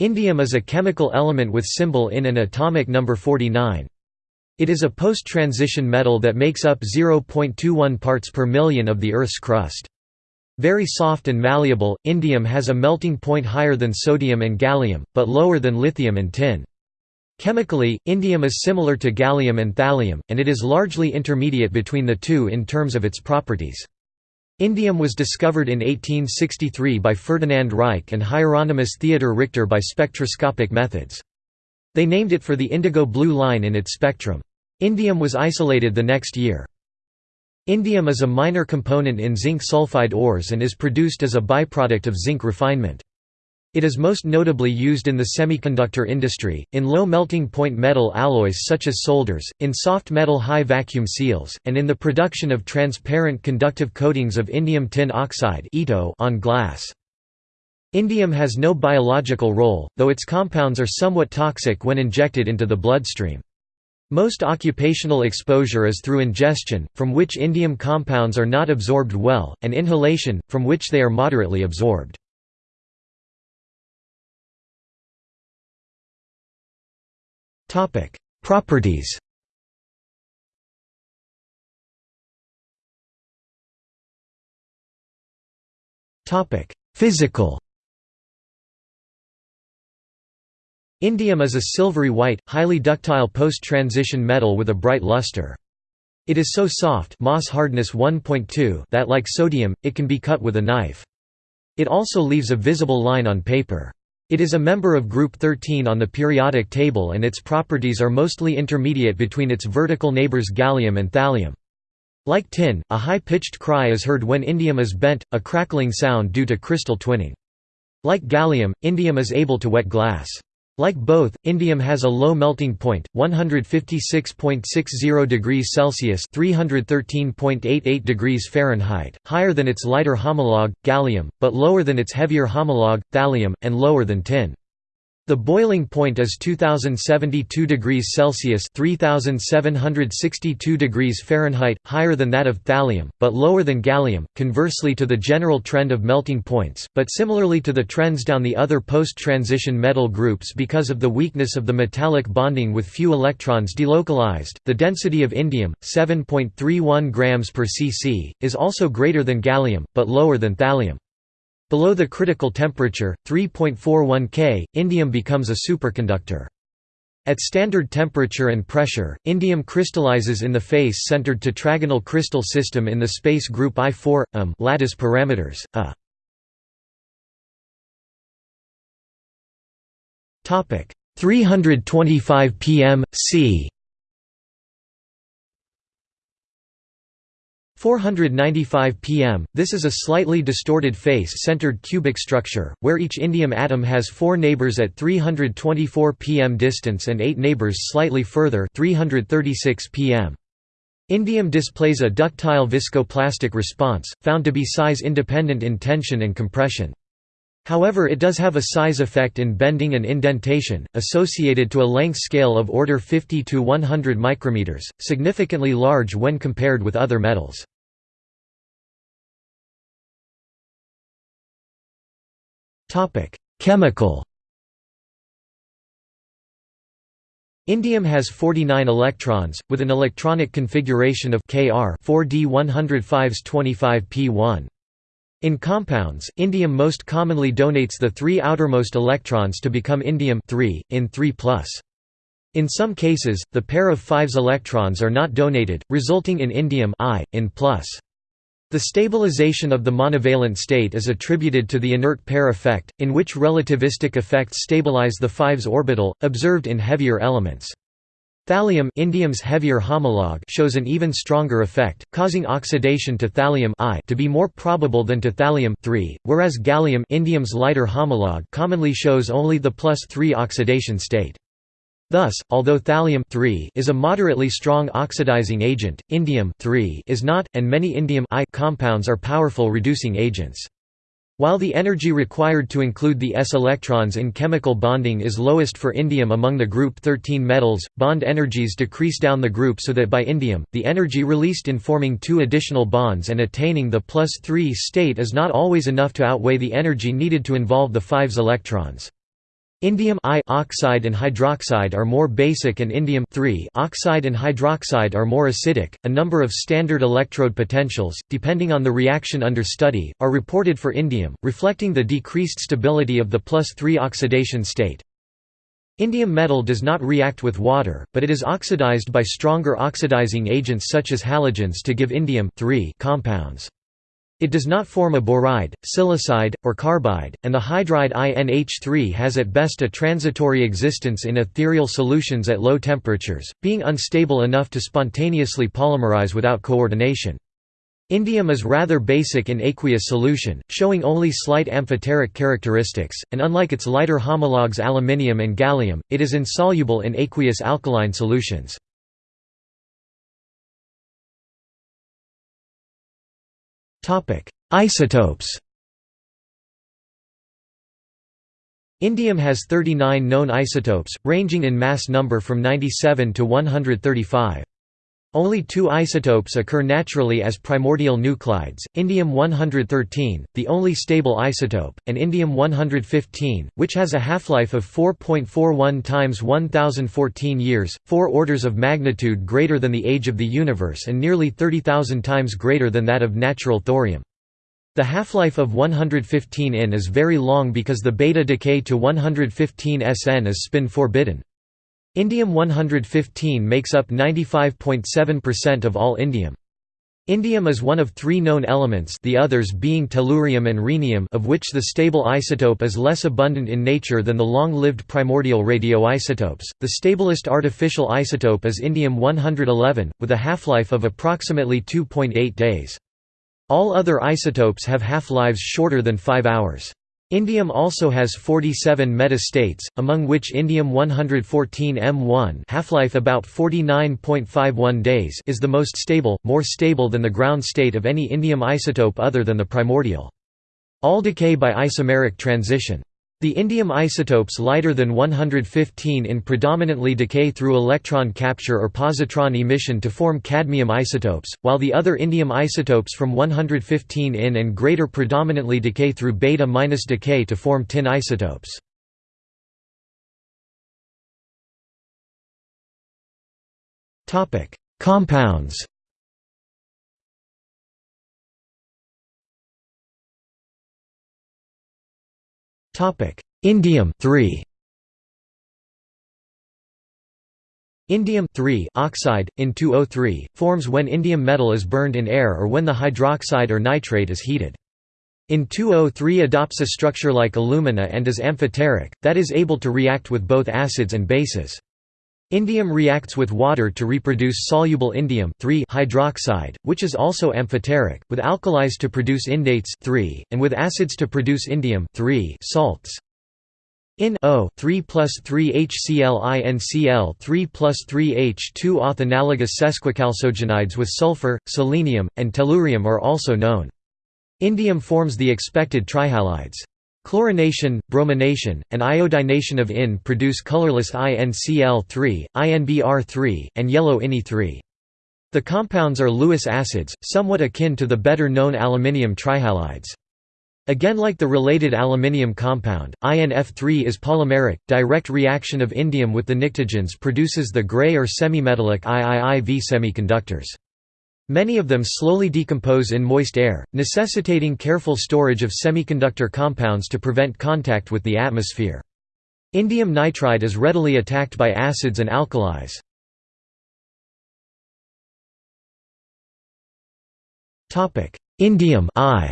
Indium is a chemical element with symbol In and atomic number 49. It is a post-transition metal that makes up 0.21 parts per million of the Earth's crust. Very soft and malleable, indium has a melting point higher than sodium and gallium, but lower than lithium and tin. Chemically, indium is similar to gallium and thallium, and it is largely intermediate between the two in terms of its properties. Indium was discovered in 1863 by Ferdinand Reich and Hieronymus Theodor Richter by spectroscopic methods. They named it for the indigo blue line in its spectrum. Indium was isolated the next year. Indium is a minor component in zinc sulfide ores and is produced as a byproduct of zinc refinement. It is most notably used in the semiconductor industry, in low melting point metal alloys such as solders, in soft metal high vacuum seals, and in the production of transparent conductive coatings of indium tin oxide on glass. Indium has no biological role, though its compounds are somewhat toxic when injected into the bloodstream. Most occupational exposure is through ingestion, from which indium compounds are not absorbed well, and inhalation, from which they are moderately absorbed. Properties Topic: Physical Indium is a silvery white, highly ductile post-transition metal with a bright luster. It is so soft Mohs hardness 1.2 that like sodium, it can be cut with a knife. It also leaves a visible line on paper. It is a member of group 13 on the periodic table and its properties are mostly intermediate between its vertical neighbors gallium and thallium. Like tin, a high-pitched cry is heard when indium is bent, a crackling sound due to crystal twinning. Like gallium, indium is able to wet glass. Like both, indium has a low melting point, 156.60 degrees Celsius (313.88 degrees Fahrenheit), higher than its lighter homologue, gallium, but lower than its heavier homologue, thallium, and lower than tin. The boiling point is 2072 degrees Celsius (3762 degrees Fahrenheit), higher than that of thallium, but lower than gallium. Conversely to the general trend of melting points, but similarly to the trends down the other post-transition metal groups because of the weakness of the metallic bonding with few electrons delocalized, the density of indium, 7.31 grams per cc, is also greater than gallium, but lower than thallium. Below the critical temperature, 3.41 K, indium becomes a superconductor. At standard temperature and pressure, indium crystallizes in the face-centered tetragonal crystal system in the space group I4 m lattice parameters. A topic 325 pm c 495 pm, this is a slightly distorted face-centered cubic structure, where each indium atom has four neighbors at 324 pm distance and eight neighbors slightly further 336 pm. Indium displays a ductile viscoplastic response, found to be size-independent in tension and compression. However it does have a size effect in bending and indentation, associated to a length scale of order 50 to 100 micrometers, significantly large when compared with other metals. Chemical Indium has 49 electrons, with an electronic configuration of Kr 4d 105s 25p1. In compounds, indium most commonly donates the three outermost electrons to become indium 3, in 3+. In some cases, the pair of 5s electrons are not donated, resulting in indium I, in. The stabilization of the monovalent state is attributed to the inert pair effect, in which relativistic effects stabilize the 5s orbital, observed in heavier elements. Thallium indium's heavier homologue shows an even stronger effect, causing oxidation to thallium I to be more probable than to thallium whereas gallium indium's lighter homologue commonly shows only the plus 3 oxidation state. Thus, although thallium is a moderately strong oxidizing agent, indium is not, and many indium compounds are powerful reducing agents. While the energy required to include the s electrons in chemical bonding is lowest for indium among the group 13 metals, bond energies decrease down the group so that by indium, the energy released in forming two additional bonds and attaining the plus 3 state is not always enough to outweigh the energy needed to involve the 5s electrons. Indium oxide and hydroxide are more basic and indium oxide and hydroxide are more acidic. A number of standard electrode potentials, depending on the reaction under study, are reported for indium, reflecting the decreased stability of the plus 3 oxidation state. Indium metal does not react with water, but it is oxidized by stronger oxidizing agents such as halogens to give indium compounds. It does not form a boride, silicide, or carbide, and the hydride INH3 has at best a transitory existence in ethereal solutions at low temperatures, being unstable enough to spontaneously polymerize without coordination. Indium is rather basic in aqueous solution, showing only slight amphoteric characteristics, and unlike its lighter homologues aluminium and gallium, it is insoluble in aqueous alkaline solutions. Topic: Isotopes. Indium has 39 known isotopes, ranging in mass number from 97 to 135. Only two isotopes occur naturally as primordial nuclides, indium-113, the only stable isotope, and indium-115, which has a half-life of 4.41 times 1014 years, four orders of magnitude greater than the age of the universe and nearly 30,000 times greater than that of natural thorium. The half-life of 115 In is very long because the beta decay to 115 Sn is spin forbidden. Indium-115 makes up 95.7% of all indium. Indium is one of three known elements the others being tellurium and rhenium of which the stable isotope is less abundant in nature than the long-lived primordial radioisotopes. The stablest artificial isotope is indium-111, with a half-life of approximately 2.8 days. All other isotopes have half-lives shorter than 5 hours. Indium also has 47 metastates, among which indium-114 M1 half-life about 49.51 days is the most stable, more stable than the ground state of any indium isotope other than the primordial. All decay by isomeric transition. The indium isotopes lighter than 115 in predominantly decay through electron capture or positron emission to form cadmium isotopes, while the other indium isotopes from 115 in and greater predominantly decay through beta- minus decay to form tin isotopes. Compounds Topic: Indium 3. Indium oxide, in 2O3, forms when indium metal is burned in air or when the hydroxide or nitrate is heated. In 2O3 adopts a structure like alumina and is amphoteric, that is able to react with both acids and bases. Indium reacts with water to reproduce soluble indium hydroxide, which is also amphoteric, with alkalis to produce indates and with acids to produce indium salts. In O 3 plus 3 HCl INCl 3 plus 3 H2 auth sesquichalcogenides with sulfur, selenium, and tellurium are also known. Indium forms the expected trihalides. Chlorination, bromination, and iodination of IN produce colorless INCl3, INBr3, and yellow INI3. The compounds are Lewis acids, somewhat akin to the better-known aluminium trihalides. Again like the related aluminium compound, INF3 is polymeric, direct reaction of indium with the pnictogens produces the gray or semimetallic IIIV semiconductors. Many of them slowly decompose in moist air, necessitating careful storage of semiconductor compounds to prevent contact with the atmosphere. Indium nitride is readily attacked by acids and alkalis. Indium I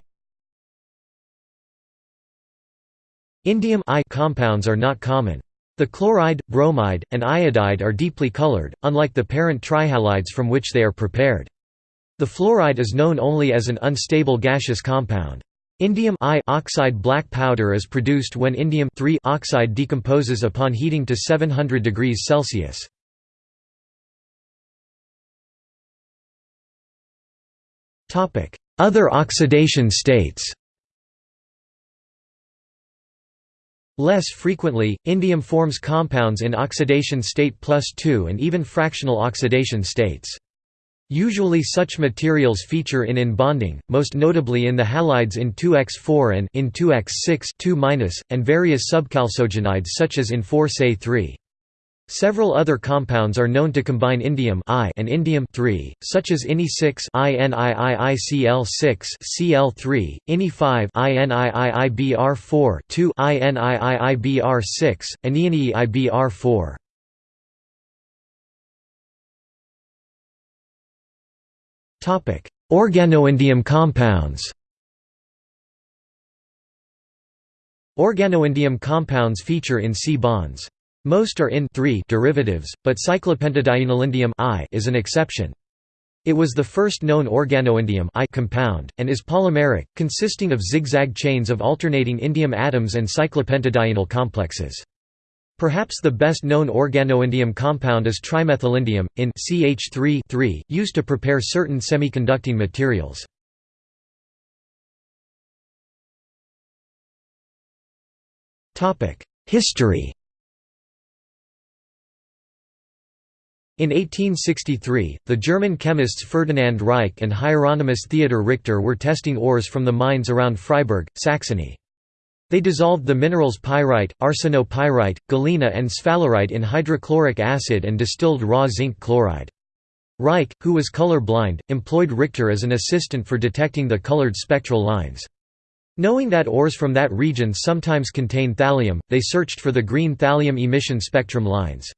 Indium I compounds are not common. The chloride, bromide, and iodide are deeply colored, unlike the parent trihalides from which they are prepared. The fluoride is known only as an unstable gaseous compound. Indium oxide black powder is produced when indium oxide decomposes upon heating to 700 degrees Celsius. Other oxidation states Less frequently, indium forms compounds in oxidation state plus 2 and even fractional oxidation states. Usually such materials feature in in bonding, most notably in the halides in 2x4 and in 2x6 2 and various subchalcogenides such as in 4Se3. Several other compounds are known to combine indium I and indium III, such as Ini6 INIIICl6 Cl3, Ini5 INIIIBr4 2 INIIIBr6, Anioniibr4. Organoindium compounds. Organoindium compounds feature in C bonds. Most are in derivatives, but cyclopentadienylindium I is an exception. It was the first known organoindium I compound, and is polymeric, consisting of zigzag chains of alternating indium atoms and cyclopentadienyl complexes. Perhaps the best known organoindium compound is trimethylindium, in CH3 used to prepare certain semiconducting materials. History In 1863, the German chemists Ferdinand Reich and Hieronymus Theodor Richter were testing ores from the mines around Freiberg, Saxony. They dissolved the minerals pyrite, arsenopyrite, galena and sphalerite in hydrochloric acid and distilled raw zinc chloride. Reich, who was color blind, employed Richter as an assistant for detecting the colored spectral lines. Knowing that ores from that region sometimes contain thallium, they searched for the green thallium emission spectrum lines.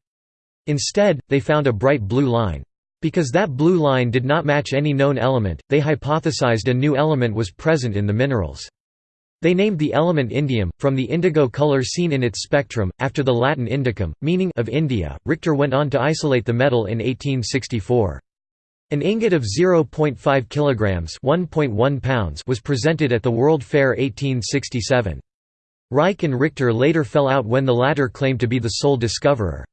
Instead, they found a bright blue line. Because that blue line did not match any known element, they hypothesized a new element was present in the minerals. They named the element indium, from the indigo color seen in its spectrum, after the Latin indicum, meaning of India. Richter went on to isolate the metal in 1864. An ingot of 0.5 kilograms (1.1 pounds) was presented at the World Fair 1867. Reich and Richter later fell out when the latter claimed to be the sole discoverer.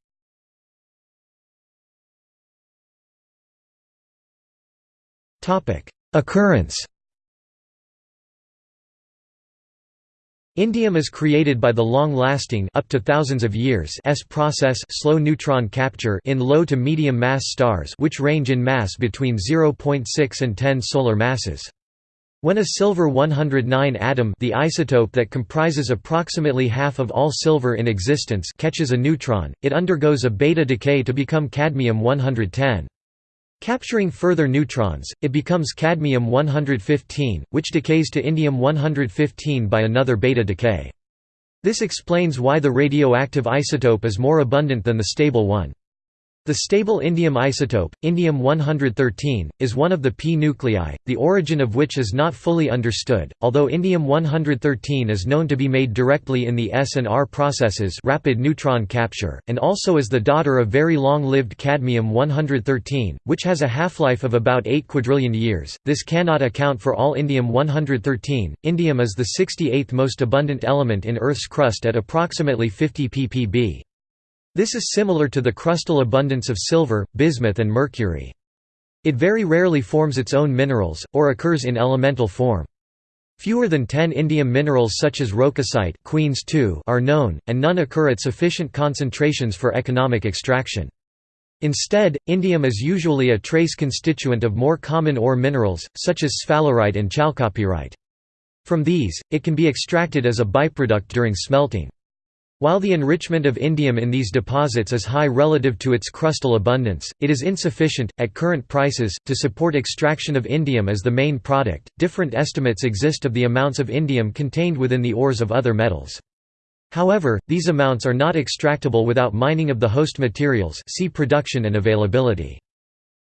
Occurrence Indium is created by the long-lasting up to thousands of years S process slow neutron capture in low to medium mass stars which range in mass between 0.6 and 10 solar masses. When a silver 109 atom the isotope that comprises approximately half of all silver in existence catches a neutron, it undergoes a beta decay to become cadmium 110. Capturing further neutrons, it becomes cadmium-115, which decays to indium-115 by another beta decay. This explains why the radioactive isotope is more abundant than the stable one. The stable indium isotope, indium-113, is one of the p nuclei, the origin of which is not fully understood, although indium-113 is known to be made directly in the S and R processes rapid neutron capture, and also is the daughter of very long-lived cadmium-113, which has a half-life of about 8 quadrillion years. This cannot account for all indium-113. Indium is the 68th most abundant element in Earth's crust at approximately 50 ppb. This is similar to the crustal abundance of silver, bismuth and mercury. It very rarely forms its own minerals, or occurs in elemental form. Fewer than 10 indium minerals such as roquesite Queens are known, and none occur at sufficient concentrations for economic extraction. Instead, indium is usually a trace constituent of more common ore minerals, such as sphalerite and chalcopyrite. From these, it can be extracted as a byproduct during smelting. While the enrichment of indium in these deposits is high relative to its crustal abundance, it is insufficient, at current prices, to support extraction of indium as the main product. Different estimates exist of the amounts of indium contained within the ores of other metals. However, these amounts are not extractable without mining of the host materials see production and availability.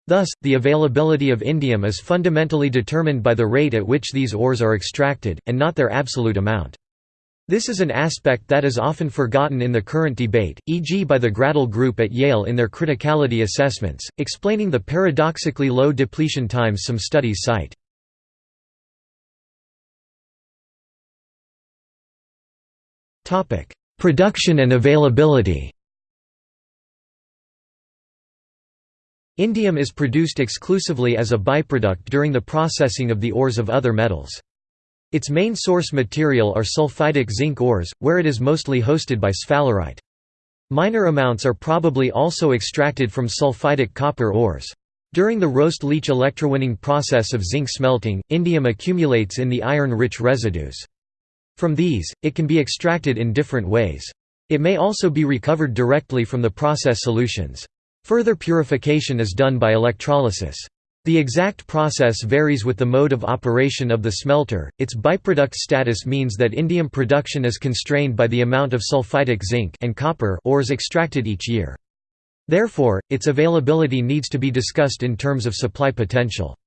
Thus, the availability of indium is fundamentally determined by the rate at which these ores are extracted, and not their absolute amount. This is an aspect that is often forgotten in the current debate, e.g. by the Graedel Group at Yale in their criticality assessments, explaining the paradoxically low depletion times some studies cite. Production and availability Indium is produced exclusively as a byproduct during the processing of the ores of other metals. Its main source material are sulfidic zinc ores, where it is mostly hosted by sphalerite. Minor amounts are probably also extracted from sulfidic copper ores. During the roast-leach electrowinning process of zinc smelting, indium accumulates in the iron-rich residues. From these, it can be extracted in different ways. It may also be recovered directly from the process solutions. Further purification is done by electrolysis. The exact process varies with the mode of operation of the smelter. Its byproduct status means that indium production is constrained by the amount of sulfidic zinc and copper ores extracted each year. Therefore, its availability needs to be discussed in terms of supply potential.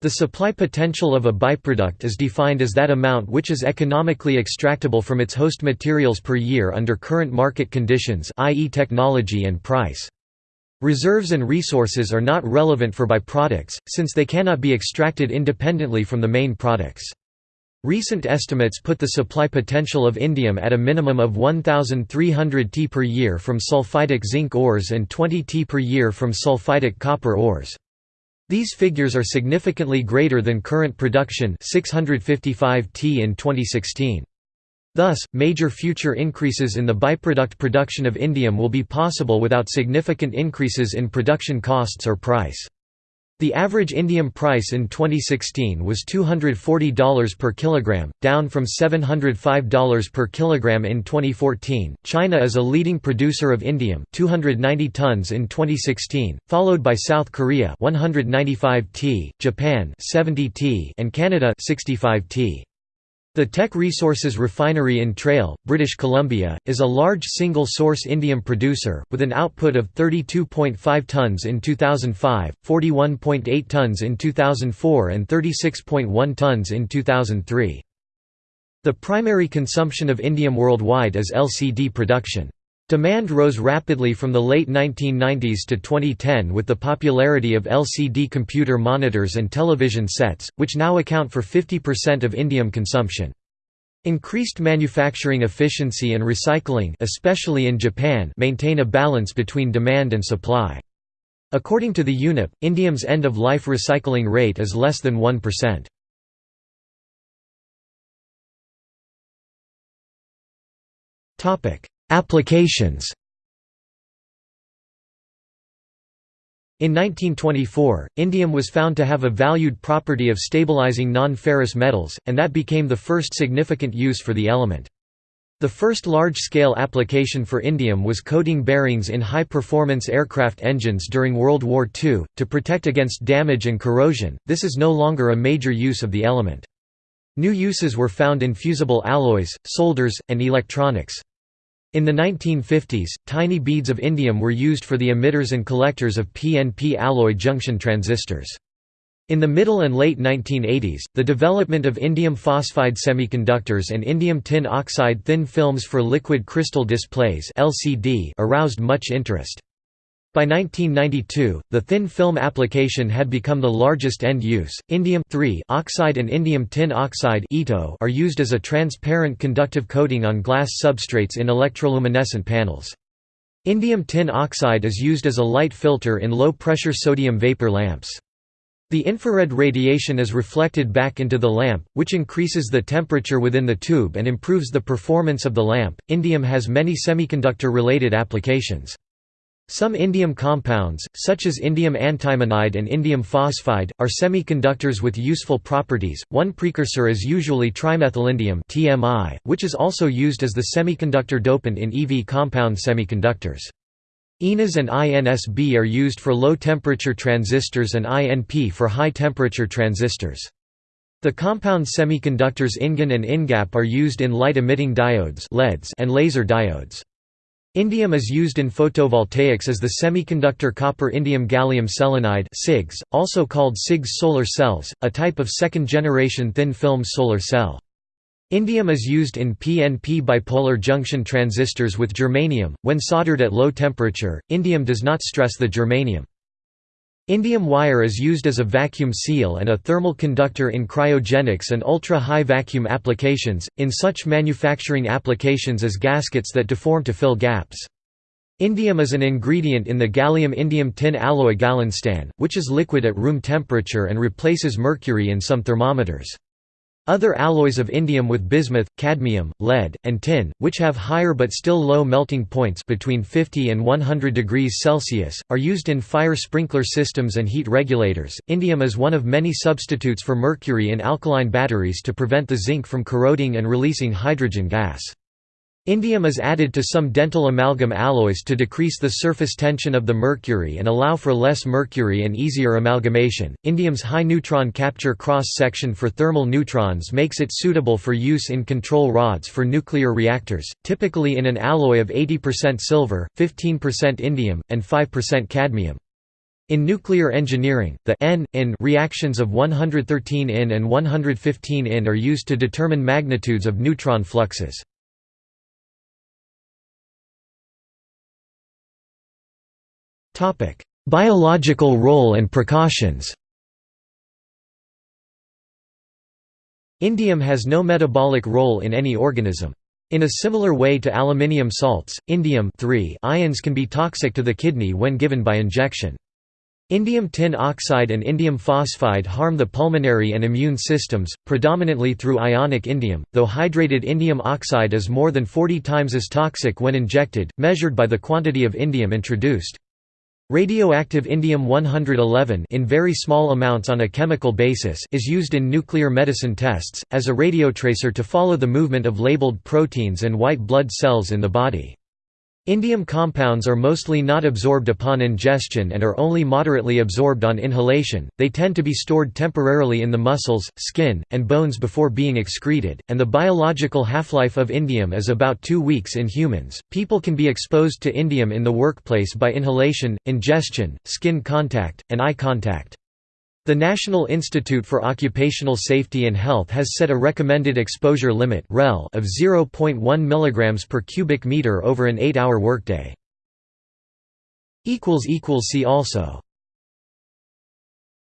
The supply potential of a byproduct is defined as that amount which is economically extractable from its host materials per year under current market conditions i.e. technology and price. Reserves and resources are not relevant for byproducts, since they cannot be extracted independently from the main products. Recent estimates put the supply potential of indium at a minimum of 1,300 T per year from sulfidic zinc ores and 20 T per year from sulfidic copper ores. These figures are significantly greater than current production 655 T in 2016. Thus, major future increases in the byproduct production of indium will be possible without significant increases in production costs or price. The average indium price in 2016 was $240 per kilogram, down from $705 per kilogram in 2014. China is a leading producer of indium, 290 tons in 2016, followed by South Korea, 195 t, Japan, 70 t, and Canada, 65 t. The Teck Resources refinery in Trail, British Columbia, is a large single-source indium producer, with an output of 32.5 tons in 2005, 41.8 tons in 2004 and 36.1 tons in 2003. The primary consumption of indium worldwide is LCD production. Demand rose rapidly from the late 1990s to 2010 with the popularity of LCD computer monitors and television sets, which now account for 50% of indium consumption. Increased manufacturing efficiency and recycling especially in Japan maintain a balance between demand and supply. According to the UNEP, indium's end-of-life recycling rate is less than 1%. Applications In 1924, indium was found to have a valued property of stabilizing non-ferrous metals, and that became the first significant use for the element. The first large-scale application for indium was coating bearings in high-performance aircraft engines during World War II, to protect against damage and corrosion. This is no longer a major use of the element. New uses were found in fusible alloys, solders, and electronics. In the 1950s, tiny beads of indium were used for the emitters and collectors of PNP alloy junction transistors. In the middle and late 1980s, the development of indium phosphide semiconductors and indium tin oxide thin films for liquid crystal displays aroused much interest. By 1992, the thin film application had become the largest end use. Indium oxide and indium tin oxide are used as a transparent conductive coating on glass substrates in electroluminescent panels. Indium tin oxide is used as a light filter in low-pressure sodium vapor lamps. The infrared radiation is reflected back into the lamp, which increases the temperature within the tube and improves the performance of the lamp. Indium has many semiconductor-related applications. Some indium compounds, such as indium antimonide and indium phosphide, are semiconductors with useful properties. One precursor is usually trimethylindium (TMI), which is also used as the semiconductor dopant in EV compound semiconductors. INAS and INSB are used for low-temperature transistors and INP for high-temperature transistors. The compound semiconductors InGaN and InGaP are used in light-emitting diodes and laser diodes. Indium is used in photovoltaics as the semiconductor copper indium gallium selenide (CIGS), also called CIGS solar cells, a type of second-generation thin-film solar cell. Indium is used in PNP bipolar junction transistors with germanium. When soldered at low temperature, indium does not stress the germanium. Indium wire is used as a vacuum seal and a thermal conductor in cryogenics and ultra-high vacuum applications, in such manufacturing applications as gaskets that deform to fill gaps. Indium is an ingredient in the gallium-indium tin alloy Galinstan, which is liquid at room temperature and replaces mercury in some thermometers. Other alloys of indium with bismuth, cadmium, lead, and tin, which have higher but still low melting points between 50 and 100 degrees Celsius, are used in fire sprinkler systems and heat regulators. Indium is one of many substitutes for mercury in alkaline batteries to prevent the zinc from corroding and releasing hydrogen gas. Indium is added to some dental amalgam alloys to decrease the surface tension of the mercury and allow for less mercury and easier amalgamation. Indium's high neutron capture cross section for thermal neutrons makes it suitable for use in control rods for nuclear reactors, typically in an alloy of 80% silver, 15% indium, and 5% cadmium. In nuclear engineering, the N in reactions of 113 in and 115 in are used to determine magnitudes of neutron fluxes. Biological role and precautions Indium has no metabolic role in any organism. In a similar way to aluminium salts, indium ions can be toxic to the kidney when given by injection. Indium tin oxide and indium phosphide harm the pulmonary and immune systems, predominantly through ionic indium, though hydrated indium oxide is more than 40 times as toxic when injected, measured by the quantity of indium introduced. Radioactive indium-111 in very small amounts on a chemical basis is used in nuclear medicine tests, as a radiotracer to follow the movement of labeled proteins and white blood cells in the body. Indium compounds are mostly not absorbed upon ingestion and are only moderately absorbed on inhalation. They tend to be stored temporarily in the muscles, skin, and bones before being excreted, and the biological half-life of indium is about 2 weeks in humans. People can be exposed to indium in the workplace by inhalation, ingestion, skin contact, and eye contact. The National Institute for Occupational Safety and Health has set a recommended exposure limit of 0.1 mg per cubic meter over an 8-hour workday. See also